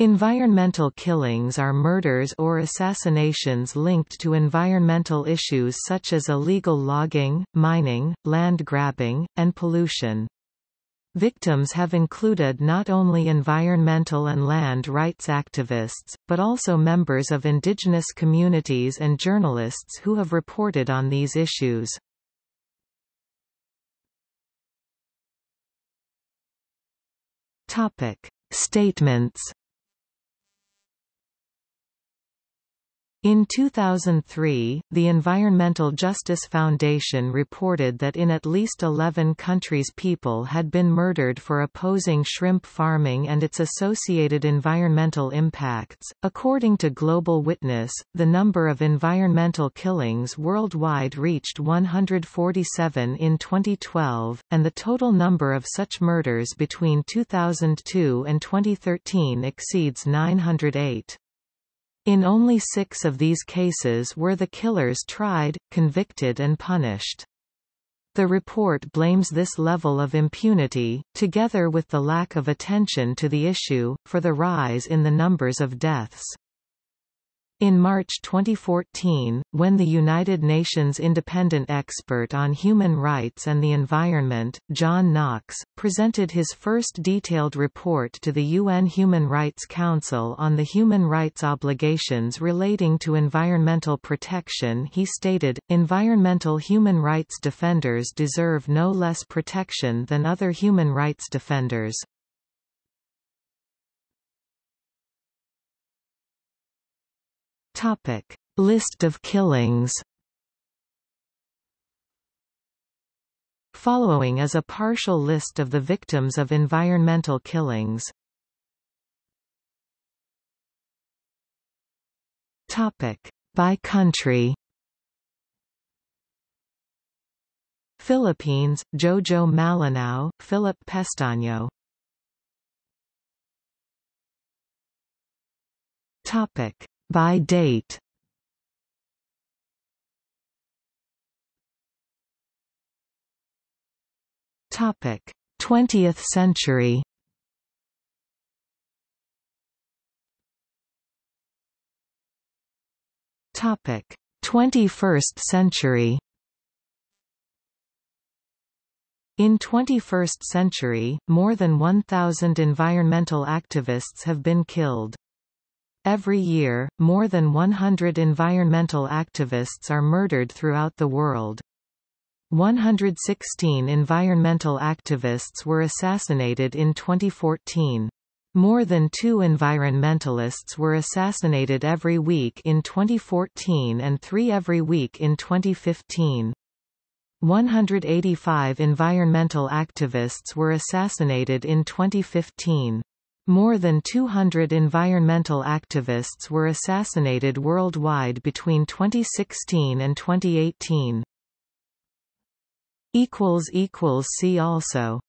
Environmental killings are murders or assassinations linked to environmental issues such as illegal logging, mining, land grabbing, and pollution. Victims have included not only environmental and land rights activists, but also members of indigenous communities and journalists who have reported on these issues. Statements In 2003, the Environmental Justice Foundation reported that in at least 11 countries people had been murdered for opposing shrimp farming and its associated environmental impacts. According to Global Witness, the number of environmental killings worldwide reached 147 in 2012, and the total number of such murders between 2002 and 2013 exceeds 908. In only six of these cases were the killers tried, convicted and punished. The report blames this level of impunity, together with the lack of attention to the issue, for the rise in the numbers of deaths. In March 2014, when the United Nations Independent Expert on Human Rights and the Environment, John Knox, presented his first detailed report to the UN Human Rights Council on the human rights obligations relating to environmental protection he stated, environmental human rights defenders deserve no less protection than other human rights defenders. Topic: List of killings. Following is a partial list of the victims of environmental killings. Topic: By country. Philippines, Jojo Malinao, Philip Pestaño. Topic: by date Topic: 20th century. Topic: 21st century. In 21st century, more than 1,000 environmental activists have been killed. Every year, more than 100 environmental activists are murdered throughout the world. 116 environmental activists were assassinated in 2014. More than two environmentalists were assassinated every week in 2014 and three every week in 2015. 185 environmental activists were assassinated in 2015. More than 200 environmental activists were assassinated worldwide between 2016 and 2018. See also